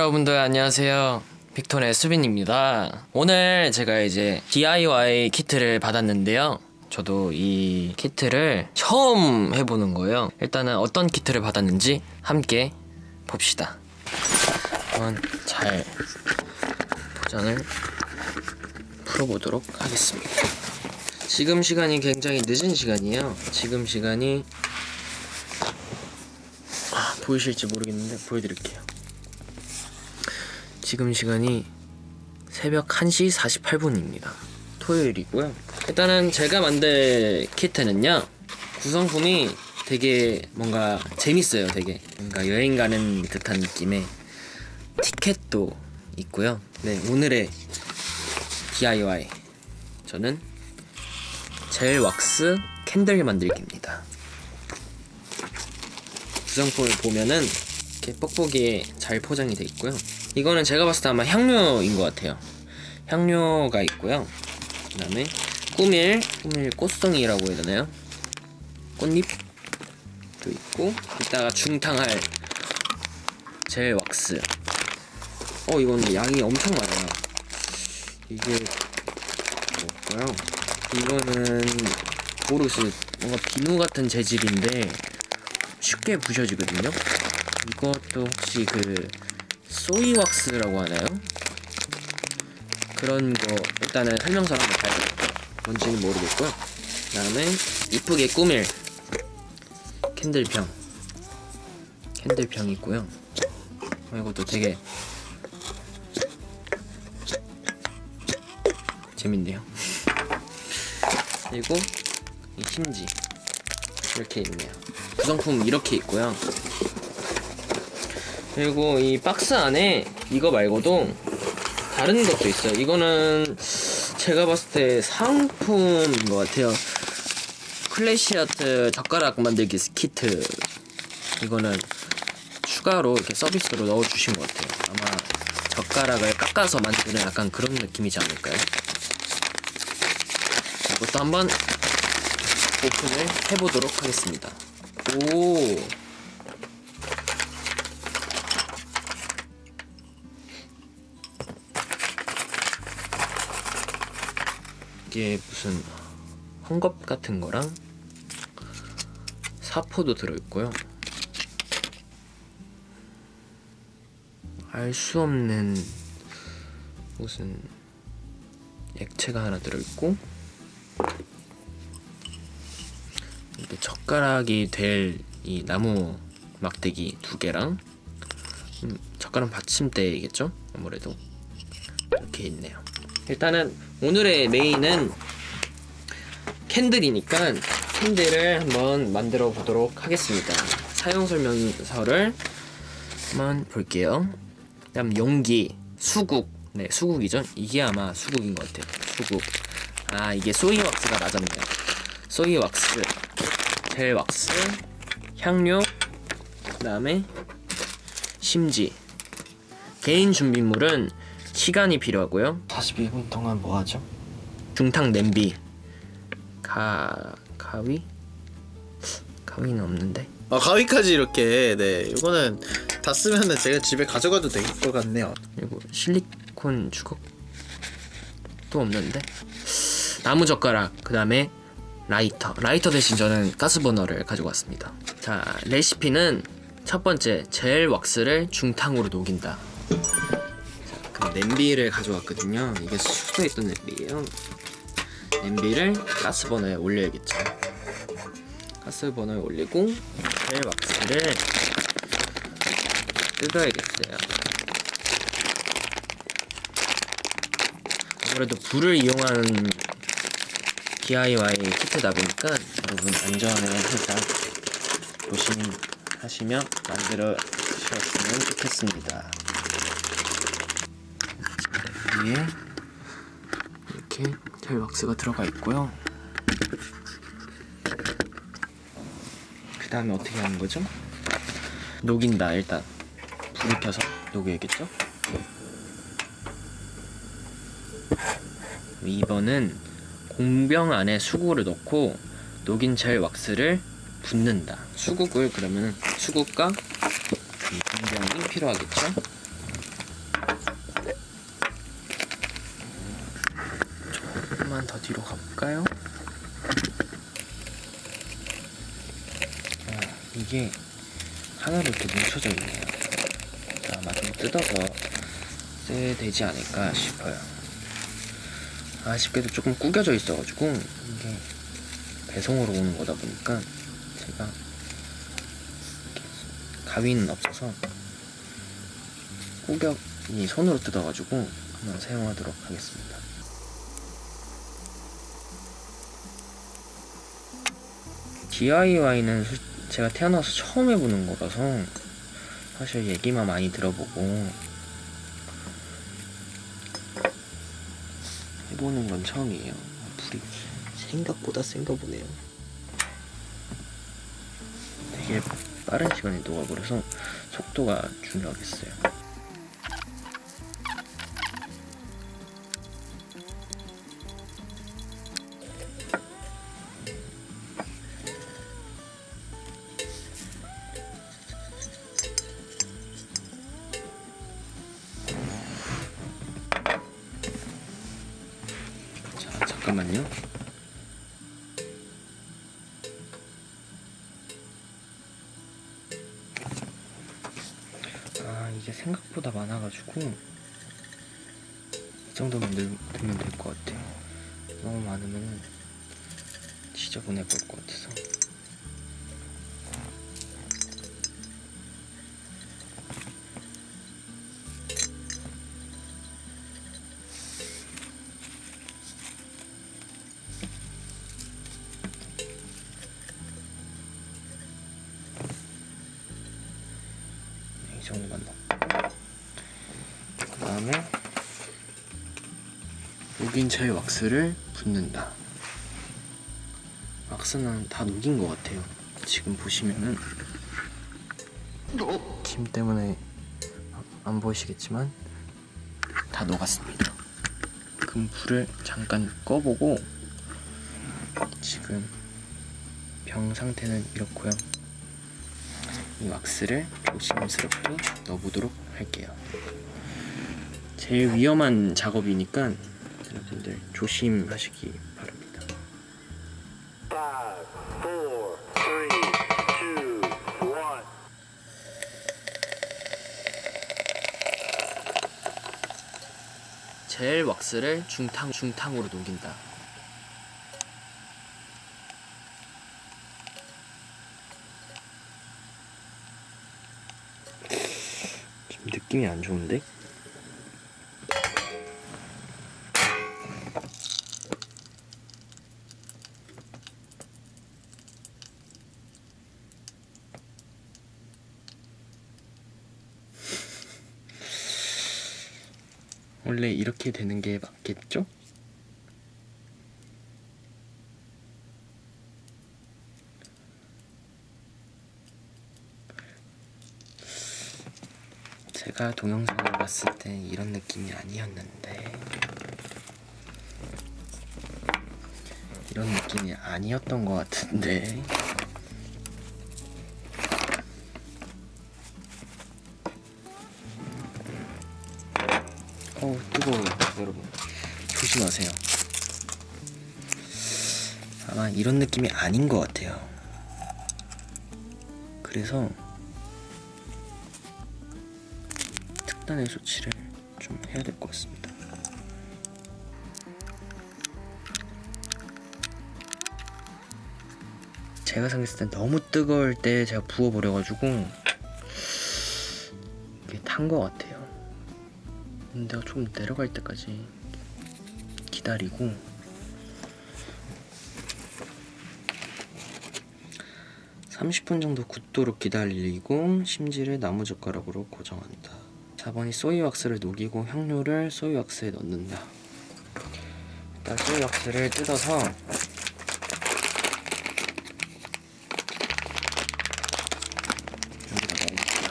여러분들 안녕하세요. 빅톤의 수빈입니다. 오늘 제가 이제 DIY 키트를 받았는데요. 저도 이 키트를 처음 해보는 거예요. 일단은 어떤 키트를 받았는지 함께 봅시다. 한번 잘 포장을 풀어보도록 하겠습니다. 지금 시간이 굉장히 늦은 시간이에요. 지금 시간이 아, 보이실지 모르겠는데 보여드릴게요. 지금 시간이 새벽 1시 48분입니다. 토요일이고요. 일단은 제가 만든 키트는요. 구성품이 되게 뭔가 재밌어요. 되게 뭔가 여행 가는 듯한 느낌의 티켓도 있고요. 네, 오늘의 DIY 저는 젤 왁스 캔들 만들기입니다. 구성품을 보면은 이렇게 뻑뻑이에 잘 포장이 되어 있고요. 이거는 제가 봤을 때 아마 향료인 것 같아요. 향료가 있고요. 그 다음에 꾸밀, 꾸밀 꽃송이라고 해야 되나요? 꽃잎도 있고 이따가 중탕할 젤 왁스. 어 이건 양이 엄청 많아요. 이게 뭐일까요? 이거는 모르겠어요. 뭔가 비누 같은 재질인데 쉽게 부셔지거든요. 이것도 혹시 그 소이왁스라고 하나요? 그런 거 일단은 설명서 한번 봐요. 뭔지는 모르겠고요. 그 다음에 이쁘게 꾸밀 캔들병 캔들병 있고요. 어, 이것도 되게 재밌네요. 그리고 이 심지 이렇게 있네요. 구성품 이렇게 있고요. 그리고 이 박스 안에 이거 말고도 다른 것도 있어요. 이거는 제가 봤을 때 상품인 것 같아요. 클래시아트 젓가락 만들기 키트. 이거는 추가로 이렇게 서비스로 넣어주신 것 같아요. 아마 젓가락을 깎아서 만드는 약간 그런 느낌이지 않을까요? 이것도 한번 오픈을 해보도록 하겠습니다. 오. 이게 무슨 헝겊 같은 거랑 사포도 들어있고요. 알 수 없는 무슨 액체가 하나 들어있고 또 젓가락이 될 이 나무 막대기 두 개랑 음, 젓가락 받침대이겠죠? 아무래도 이렇게 있네요. 일단은 오늘의 메인은 캔들이니까 캔들을 한번 만들어 보도록 하겠습니다. 사용 설명서를 한번 볼게요. 그 다음 용기, 수국, 네 수국이죠. 이게 아마 수국인 것 같아요. 수국. 아 이게 소이 왁스가 맞았네요. 소이 왁스, 젤 왁스, 향료, 그 다음에 심지. 개인 준비물은 시간이 필요하고요. 42분 동안 뭐 하죠? 중탕 냄비. 가 가위? 가위는 없는데. 아 가위까지 이렇게 네 이거는 다 쓰면은 제가 집에 가져가도 될 것 같네요 그리고 실리콘 주걱도 없는데. 나무 젓가락. 그 다음에 라이터. 라이터 대신 저는 가스버너를 가지고 왔습니다. 자, 레시피는 첫 번째 젤 왁스를 중탕으로 녹인다. 냄비를 가져왔거든요. 이게 숙소에 있던 냄비예요. 냄비를 가스버너에 올려야겠죠. 가스버너에 올리고 젤 왁스를 뜯어야겠어요. 아무래도 불을 이용한 DIY 키트다 보니까 여러분 안전을 항상 조심하시며 만들어 주셨으면 좋겠습니다. 위에 이렇게 젤 왁스가 들어가 있고요. 그 다음에 어떻게 하는 거죠? 녹인다 일단 불을 켜서 녹여야겠죠? 2번은 공병 안에 수국을 넣고 녹인 젤 왁스를 붓는다. 수국을 그러면 수국과 이 공병이 필요하겠죠? 하나만 더 뒤로 가볼까요? 아, 이게 하나로 이렇게 뭉쳐져 있네요. 아마 좀 뜯어서 써야 되지 않을까 싶어요. 아쉽게도 조금 구겨져 있어가지고 이게 배송으로 오는 거다 보니까 제가 가위는 없어서 꾸격이 손으로 뜯어가지고 한번 사용하도록 하겠습니다. DIY는 제가 태어나서 처음 해보는 거라서 사실 얘기만 많이 들어보고 해보는 건 처음이에요. 불이 생각보다 센가 보네요. 되게 빠른 시간에 녹아버려서 속도가 중요하겠어요. 넣고 그 다음에 녹인 차에 왁스를 붓는다. 왁스는 다 녹인 것 같아요. 지금 보시면은 김 때문에 안 보이시겠지만 다 녹았습니다. 그럼 불을 잠깐 꺼보고 지금 병 상태는 이렇고요 이 왁스를 조심스럽게 넣어보도록 할게요. 제일 위험한 작업이니까 여러분들 조심하시기 바랍니다. 젤 왁스를 중탕 중탕으로 녹인다. 좀 느낌이 안 좋은데? 원래 이렇게 되는 게 맞겠죠? 제가 동영상을 봤을 때 이런 느낌이 아니었는데. 이런 느낌이 아니었던 것 같은데. 어우 뜨거워요 여러분. 조심하세요. 아마 이런 느낌이 아닌 것 같아요. 그래서 특단의 조치를 좀 해야 될 것 같습니다. 제가 생각했을 때 너무 뜨거울 때 제가 부어버려가지고 이게 탄 것 같아요. 내가 좀 내려갈 때까지 기다리고. (30분) 정도 굳도록 기다리고 심지를 나무젓가락으로 고정한다 4번이 소이왁스를 녹이고 향료를 소이왁스에 넣는다. 일단 소이왁스를 뜯어서 여기다 넣어볼게요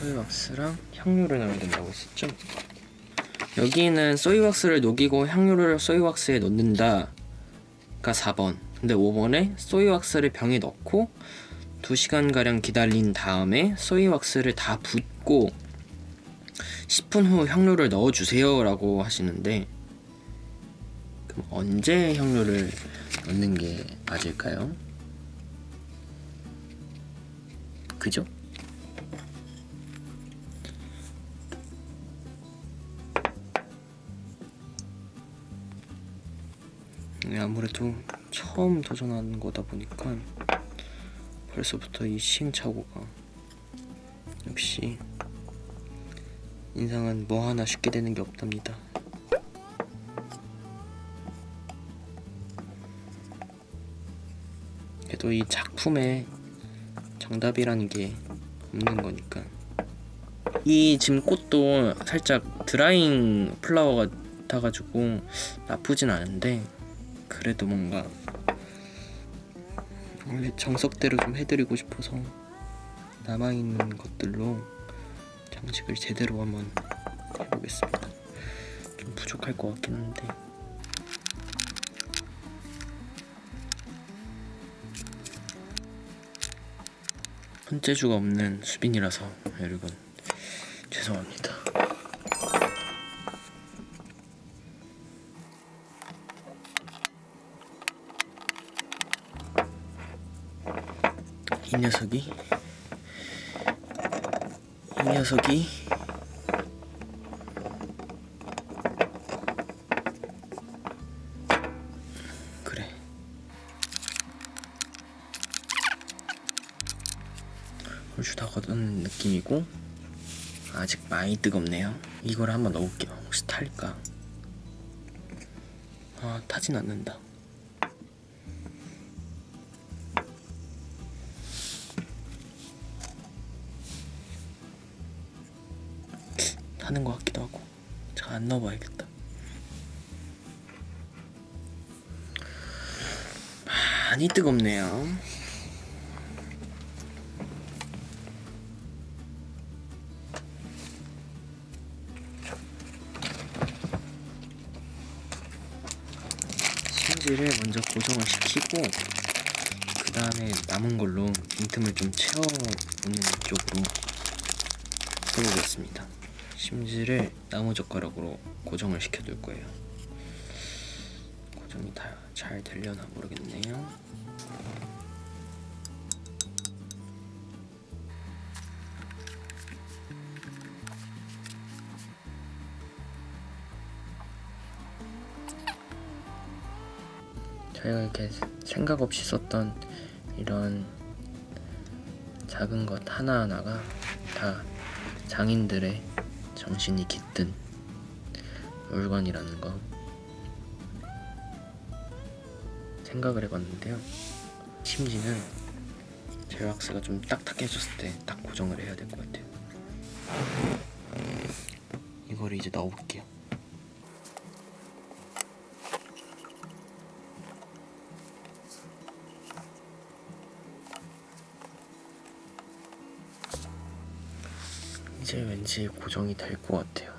소이왁스랑 향료를 넣어야 된다고 했었죠? 여기는 소이왁스를 녹이고 향료를 소이왁스에 넣는다가 4번. 근데 5번에 소이왁스를 병에 넣고 2시간가량 기다린 다음에 소이왁스를 다 붓고 10분 후 향료를 넣어주세요 라고 하시는데 그럼 언제 향료를 넣는 게 맞을까요? 그죠? 아무래도 처음 도전하는 거다 보니까 벌써부터 이 시행착오가 역시 인상은 뭐 하나 쉽게 되는 게 없답니다. 그래도 이 작품에 정답이라는 게 없는 거니까 이 지금 꽃도 살짝 드라잉 플라워 같아가지고 나쁘진 않은데 그래도 뭔가 원래 정석대로 좀 해드리고 싶어서 남아있는 것들로 장식을 제대로 한번 해보겠습니다. 좀 부족할 것 같긴 한데. 손재주가 없는 수빈이라서 여러분 죄송합니다 이 녀석이? 이 녀석이? 그래. 얼추 다 걷은 느낌이고 아직 많이 뜨겁네요. 이걸 한번 넣어볼게요. 혹시 탈까? 아 타진 않는다 타는 것 같기도 하고 제가 안 넣어봐야겠다 많이 뜨겁네요 심지를 먼저 고정을 시키고 그 다음에 남은 걸로 빈틈을 좀 채워보는 쪽으로 해보겠습니다. 심지를 나무 젓가락으로 고정을 시켜둘 거예요. 고정이 다 잘 되려나 모르겠네요. 저희가 이렇게 생각 없이 썼던 이런 작은 것 하나하나가 다 장인들의 정신이 깃든 물건이라는 거 생각을 해봤는데요. 심지는 제왁스가 좀 딱딱해졌을 때 딱 고정을 해야 될 것 같아요. 이거를 이제 넣어볼게요. 왠지 고정이 될 것 같아요.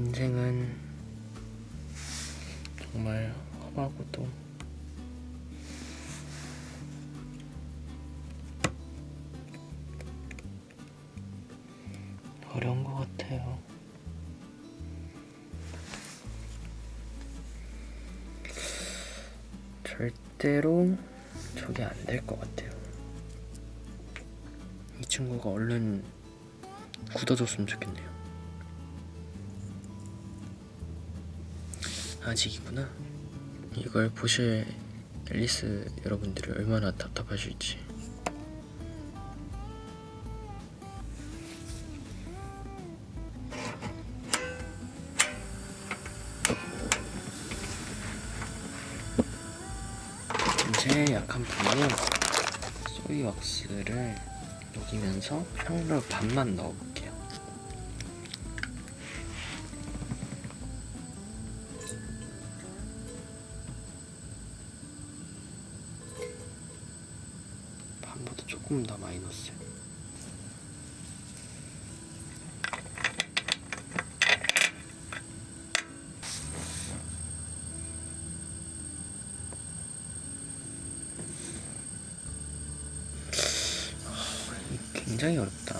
인생은 정말 험하고도 어려운 것 같아요. 절대로 저게 안 될 것 같아요. 이 친구가 얼른 굳어졌으면 좋겠네요. 아직이구나. 이걸 보실 앨리스 여러분들이 얼마나 답답하실지. 제일 약한 부분은 소이 왁스를 녹이면서 향료 반만 넣어 굉장히 어렵다.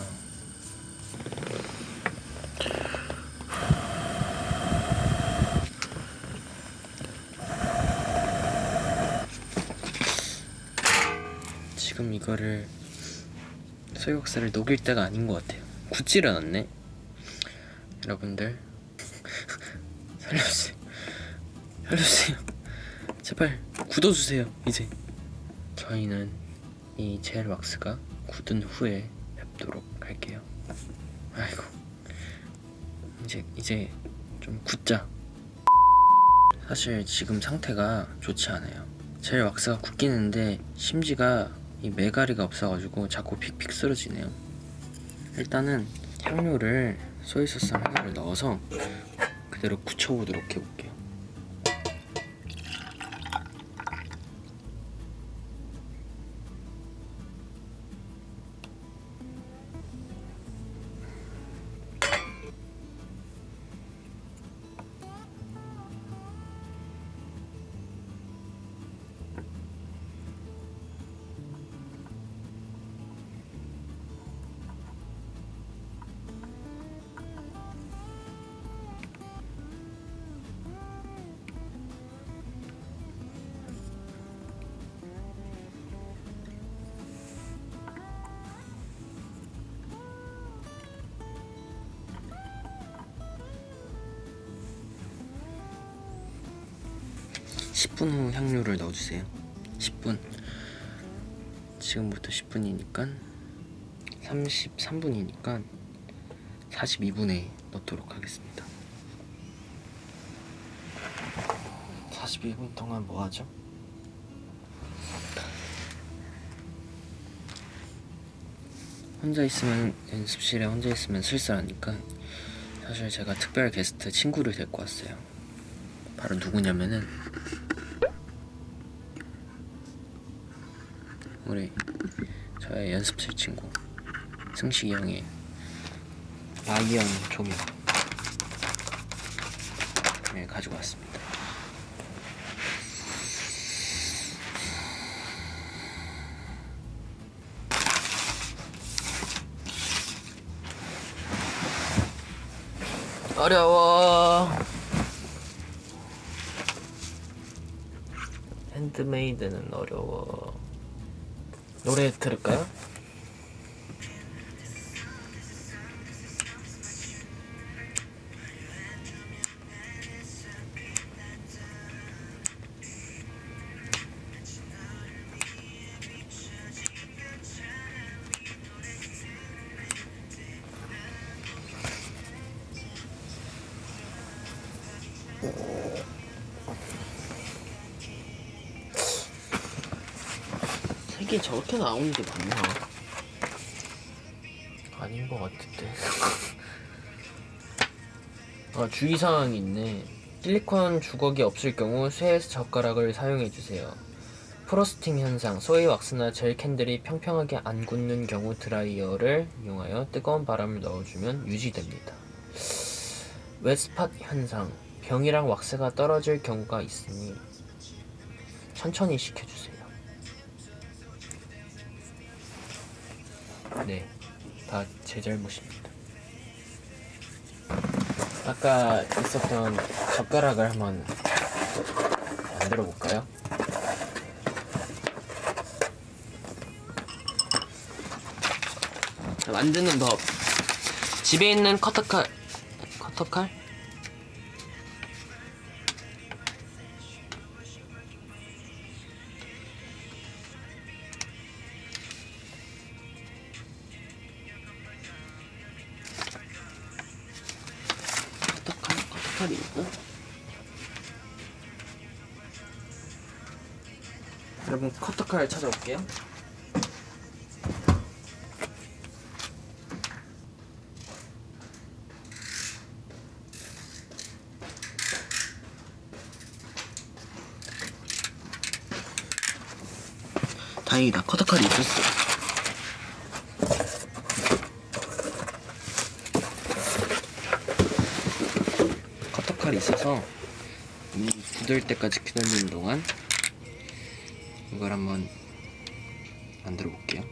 지금 이거를 소이국수를 녹일 때가 아닌 것 같아요. 굳지를 않네. 여러분들 살려주세요. 살려주세요. 제발 굳어주세요. 이제 저희는 이 젤 왁스가 굳은 후에 뵙도록 할게요. 아이고 이제 이제 좀 굳자. 사실 지금 상태가 좋지 않아요. 젤 왁스가 굳기는데 심지가 이 메가리가 없어가지고 자꾸 픽픽 쓰러지네요. 일단은 향료를 소이소스 하나를 넣어서 그대로 굳혀보도록 해볼게요. 십분후 향료를 넣어주세요. 10분. 지금부터 10분이니까 33분이니까 42분에 넣도록 하겠습니다. 42분 동안 뭐 하죠? 혼자 있으면 연습실에 혼자 있으면 쓸쓸하니까 사실 제가 특별 게스트 친구를 데리고 왔어요. 바로 누구냐면은 우리 저의 연습실 친구 승식이 형의 라이언 조명 네, 가지고 왔습니다. 어려워. 핸드메이드는 어려워. 노래 들을까요? 색이 저렇게 나오는 게 맞나? 아닌 것 같은데. 아, 주의사항이 있네. 실리콘 주걱이 없을 경우 쇠 젓가락을 사용해주세요. Frosting 현상, 소이 왁스나 젤 캔들이 평평하게 안 굳는 경우 드라이어를 이용하여 뜨거운 바람을 넣어주면 유지됩니다. Wet spot 현상, 병이랑 왁스가 떨어질 경우가 있으니 천천히 식혀주세요. 네, 다 제 잘못입니다. 아까 있었던 젓가락을 한번 만들어 볼까요? 만드는 법. 집에 있는 커터칼, 커터칼? 있고 여러분 커터칼 찾아올게요. 다행이다. 커터칼이 있었어 커터칼이 있어서 이 굳을 때까지 기다리는 동안 이걸 한번 만들어 볼게요.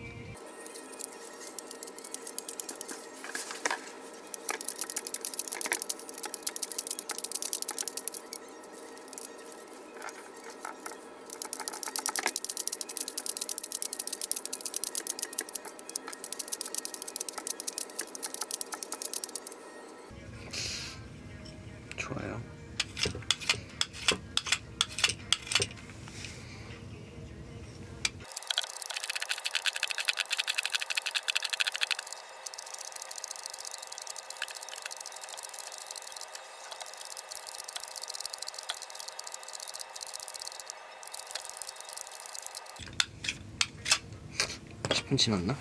십분 지났나?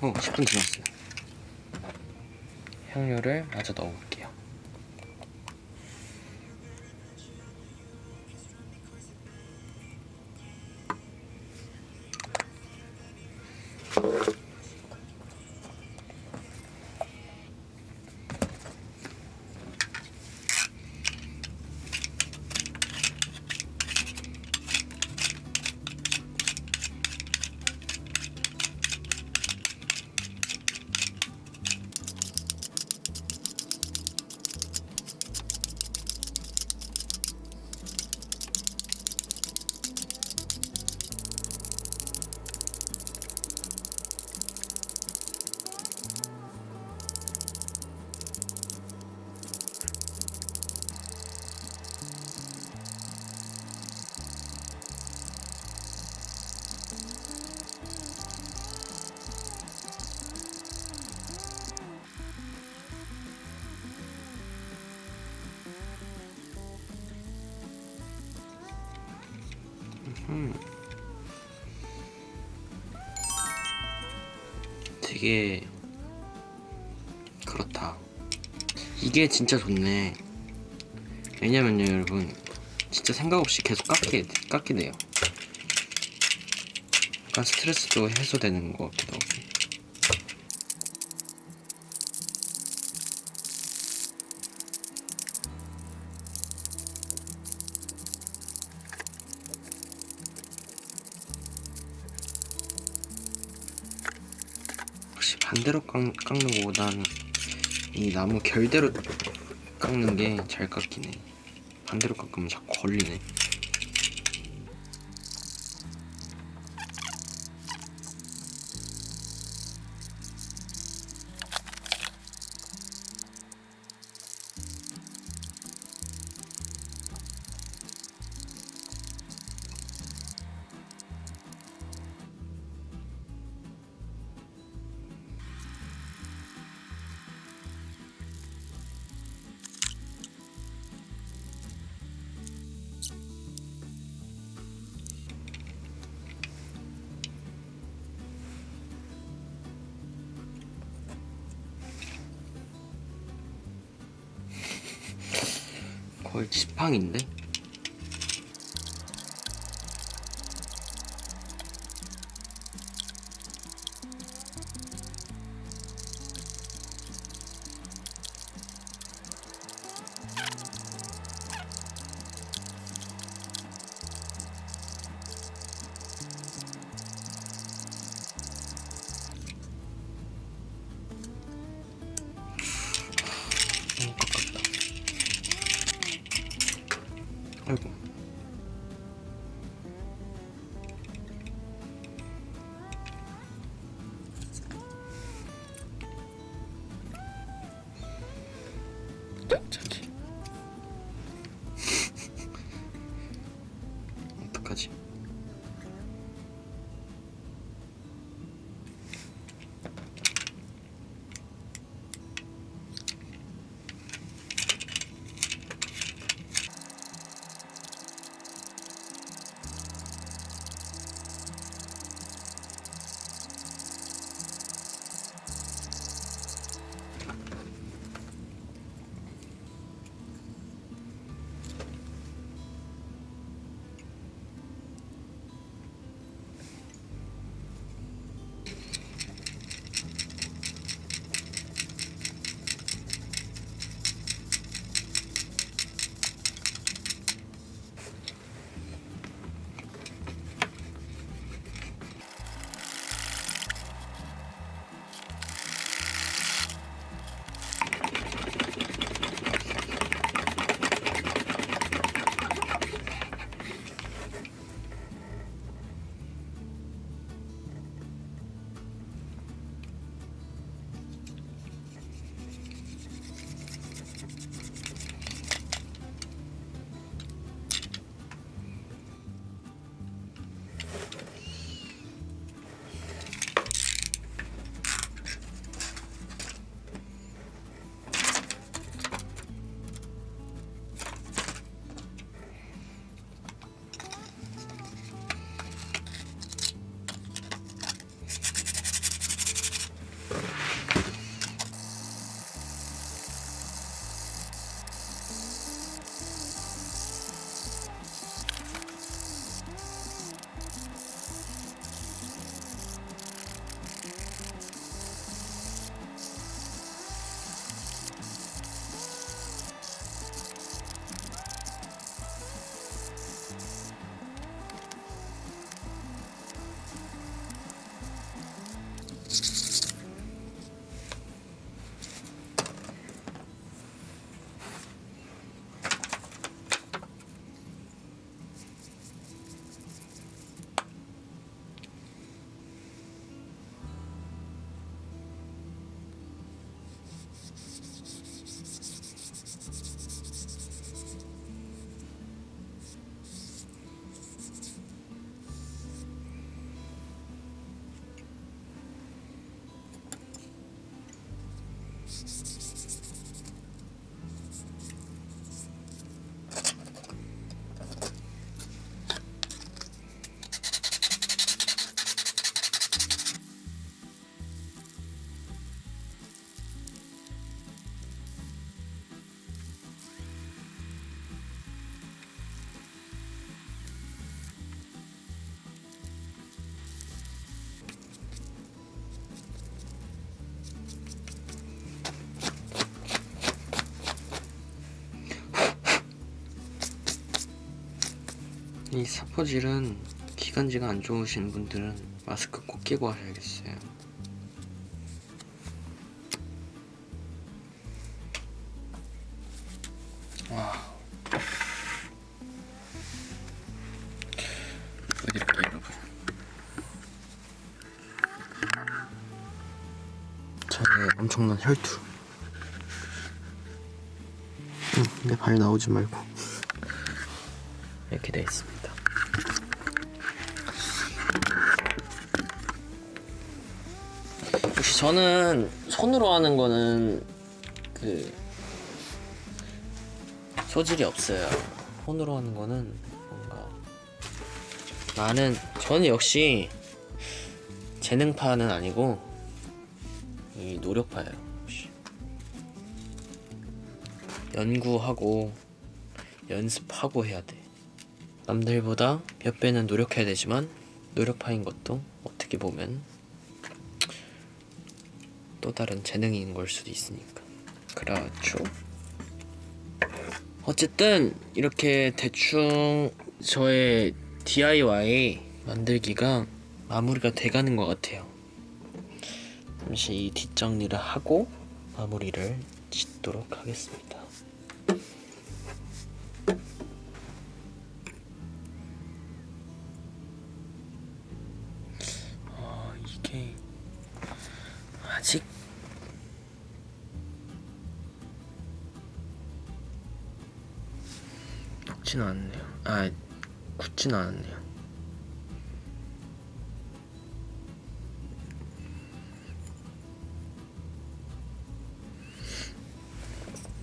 어, 10분 지났어요. 향료를 마저 넣어볼게요. 되게 그렇다. 이게 진짜 좋네. 왜냐면요, 여러분. 진짜 생각 없이 계속 깎게, 돼요. 약간 스트레스도 해소되는 것 같기도 하고. 깎, 깎는 것보다는 이 나무 결대로 깎는 게 잘 깎이네. 반대로 깎으면 자꾸 걸리네. 거의 지팡인데? 저기. 이 사포질은 기관지가 안 좋으신 분들은 마스크 꼭 끼고 하셔야겠어요. 와. 보여드릴게요, 여러분. 저의 엄청난 혈투. 응, 내발 나오지 말고. 역시 저는 손으로 하는 거는 그 소질이 없어요. 손으로 하는 거는 뭔가 나는 저는 역시 재능파는 아니고 이 노력파예요. 역시. 연구하고 연습하고 해야 돼. 남들보다 몇 배는 노력해야 되지만 노력파인 것도 어떻게 보면 또 다른 재능인 걸 수도 있으니까. 그렇죠. 어쨌든 이렇게 대충 저의 DIY 만들기가 마무리가 돼가는 것 같아요. 잠시 이 뒷정리를 하고 마무리를 짓도록 하겠습니다. 어, 이게 아직 녹진 않네요. 아, 굳진 않았네요.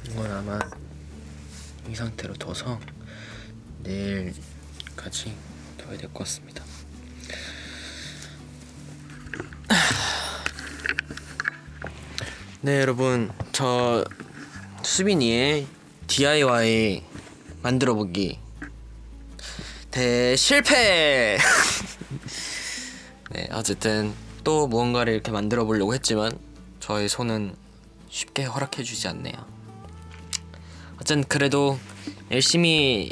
이건 아마 이 상태로 둬서 내일까지 둬야 될 것 같습니다. 네 여러분 저 수빈이의 DIY 만들어 보기. 대실패! 네 어쨌든 또 무언가를 이렇게 만들어 보려고 했지만 저의 손은 쉽게 허락해 주지 않네요. 어쨌든 그래도 열심히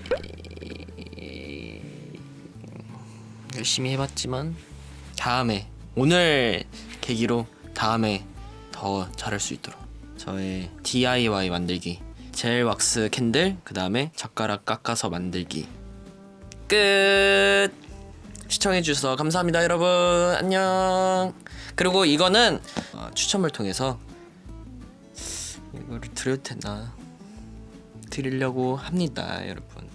열심히 해봤지만 다음에 오늘 계기로 다음에 더 잘할 수 있도록 저의 DIY 만들기 젤 왁스 캔들 그 다음에 젓가락 깎아서 만들기. 끝! 시청해주셔서 감사합니다 여러분. 안녕. 그리고 이거는 어, 추첨을 통해서 이거를 드려도 되나? 드리려고 합니다 여러분.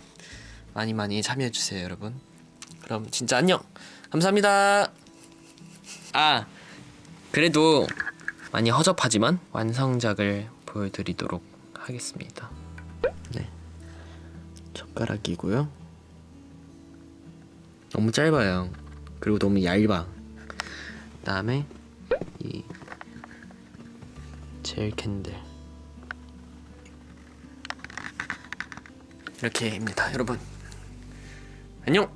많이 많이 참여해주세요 여러분. 그럼 진짜 안녕. 감사합니다. 아 그래도 많이 허접하지만 완성작을 보여드리도록 하겠습니다. 네. 젓가락이고요. 너무 짧아요. 그리고 너무 얇아. 그 다음에 이 젤 캔들. 이렇게입니다 여러분. 안녕